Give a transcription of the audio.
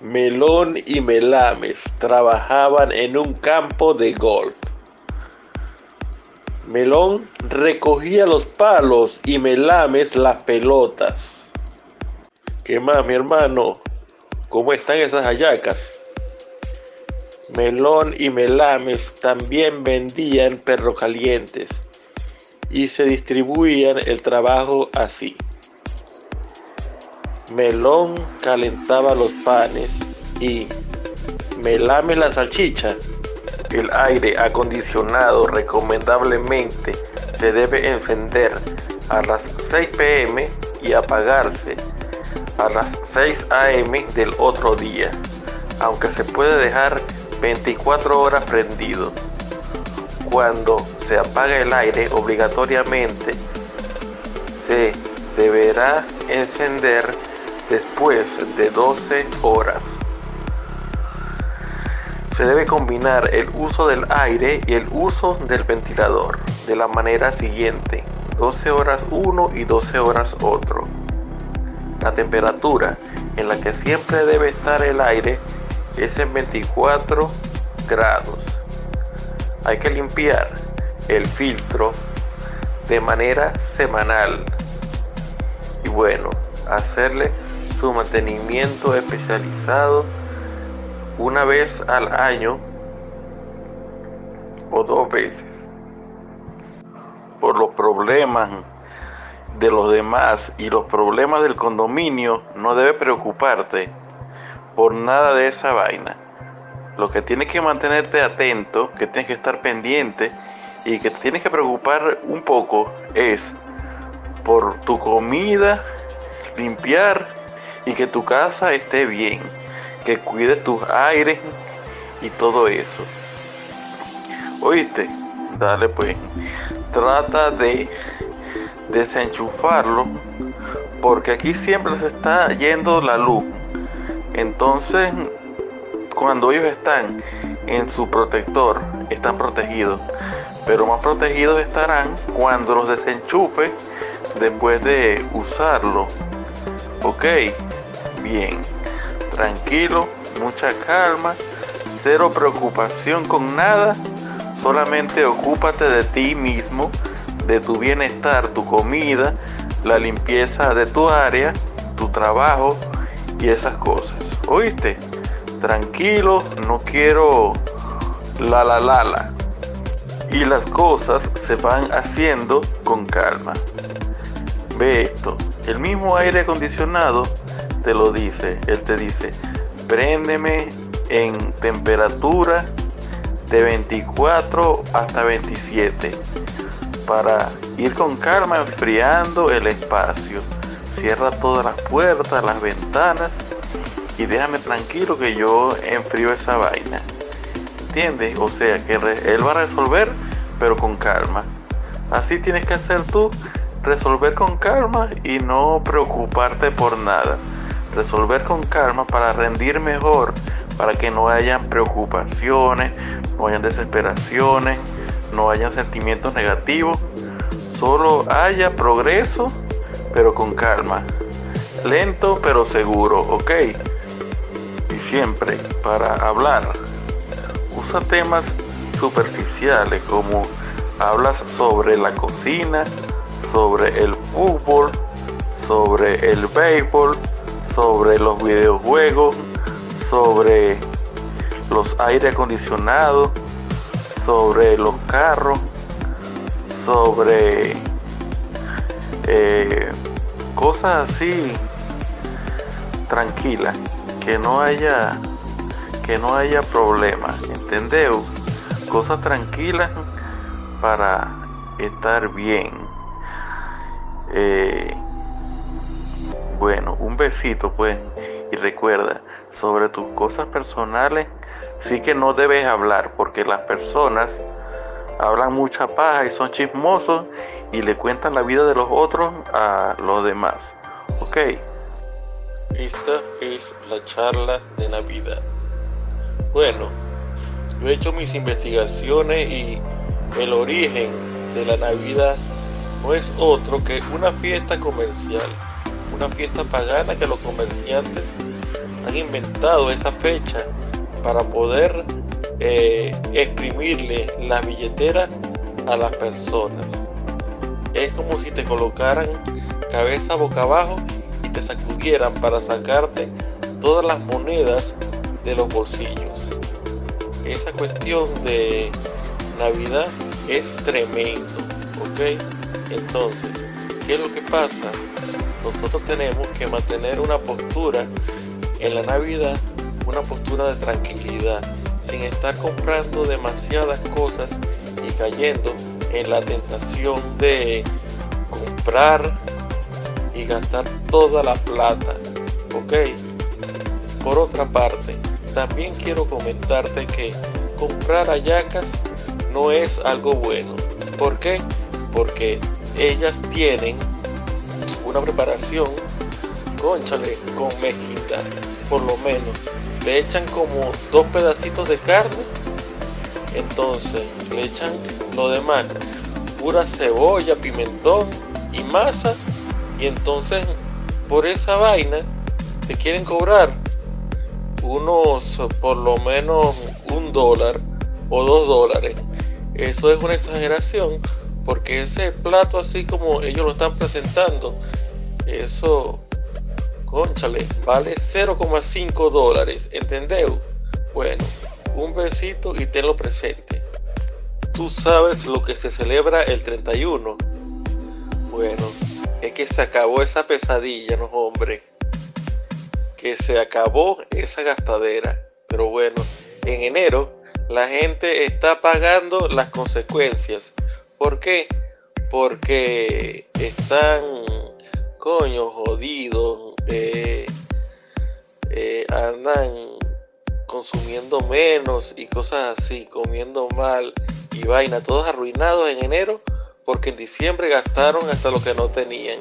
Melón y Melames trabajaban en un campo de golf. Melón recogía los palos y Melames las pelotas. ¿Qué más, mi hermano? ¿Cómo están esas hallacas? Melón y Melames también vendían perros calientes y se distribuían el trabajo así. Melón calentaba los panes y melame la salchicha. El aire acondicionado recomendablemente se debe encender a las 6 pm y apagarse a las 6 am del otro día, aunque se puede dejar 24 horas prendido. Cuando se apaga el aire obligatoriamente se deberá encender después de 12 horas. Se debe combinar el uso del aire y el uso del ventilador de la manera siguiente, 12 horas uno y 12 horas otro. La temperatura en la que siempre debe estar el aire es en 24 grados. Hay que limpiar el filtro de manera semanal y bueno, hacerle su mantenimiento especializado una vez al año o dos veces. Por los problemas de los demás y los problemas del condominio, no debe preocuparte por nada de esa vaina. Lo que tienes que mantenerte atento, que tienes que estar pendiente y que tienes que preocupar un poco es por tu comida, limpiar y que tu casa esté bien, que cuide tus aires y todo eso. ¿Oíste? Dale pues. Trata de desenchufarlo porque aquí siempre se está yendo la luz. Entonces, cuando ellos están en su protector, están protegidos. Pero más protegidos estarán cuando los desenchufe después de usarlo. Ok, bien, tranquilo, mucha calma, cero preocupación con nada, solamente ocúpate de ti mismo, de tu bienestar, tu comida, la limpieza de tu área, tu trabajo y esas cosas. ¿Oíste? Tranquilo, no quiero la la la la. Y las cosas se van haciendo con calma. Ve esto, el mismo aire acondicionado te lo dice. Él te dice, préndeme en temperatura de 24 hasta 27 para ir con calma enfriando el espacio. Cierra todas las puertas, las ventanas y déjame tranquilo que yo enfrío esa vaina. ¿Entiendes? O sea que él va a resolver pero con calma. Así tienes que hacer tú, resolver con calma y no preocuparte por nada resolver con calma para rendir mejor, para que no hayan preocupaciones, no hayan desesperaciones, no hayan sentimientos negativos, solo haya progreso, pero con calma, lento pero seguro, ¿ok? Y siempre para hablar, usa temas superficiales como hablas sobre la cocina, sobre el fútbol, sobre el béisbol, sobre los videojuegos, sobre los aire acondicionados, sobre los carros, sobre eh, cosas así tranquilas, que no haya que no haya problemas, ¿entendeu? Cosas tranquilas para estar bien. Eh, bueno, un besito pues. Y recuerda, sobre tus cosas personales, sí que no debes hablar porque las personas hablan mucha paja y son chismosos y le cuentan la vida de los otros a los demás. Ok. Esta es la charla de Navidad. Bueno, yo he hecho mis investigaciones y el origen de la Navidad no es otro que una fiesta comercial una fiesta pagana que los comerciantes han inventado esa fecha para poder eh, exprimirle la billetera a las personas. Es como si te colocaran cabeza boca abajo y te sacudieran para sacarte todas las monedas de los bolsillos. Esa cuestión de Navidad es tremendo, ¿ok? Entonces, ¿qué es lo que pasa? Nosotros tenemos que mantener una postura en la Navidad, una postura de tranquilidad, sin estar comprando demasiadas cosas y cayendo en la tentación de comprar y gastar toda la plata, ¿ok? Por otra parte, también quiero comentarte que comprar ayacas no es algo bueno. ¿Por qué? Porque ellas tienen una preparación, conchale, con mezquita, por lo menos. Le echan como dos pedacitos de carne, entonces le echan lo demás, pura cebolla, pimentón y masa, y entonces por esa vaina te quieren cobrar unos por lo menos un dólar o dos dólares. Eso es una exageración porque ese plato así como ellos lo están presentando, eso, conchale, vale 0,5 dólares, ¿entendeu? Bueno, un besito y tenlo presente. ¿Tú sabes lo que se celebra el 31? Bueno, es que se acabó esa pesadilla, no hombre que se acabó esa gastadera. Pero bueno, en enero la gente está pagando las consecuencias. ¿Por qué? Porque están, coño, jodidos. Eh, eh, andan consumiendo menos y cosas así, comiendo mal y vaina, todos arruinados en enero porque en diciembre gastaron hasta lo que no tenían.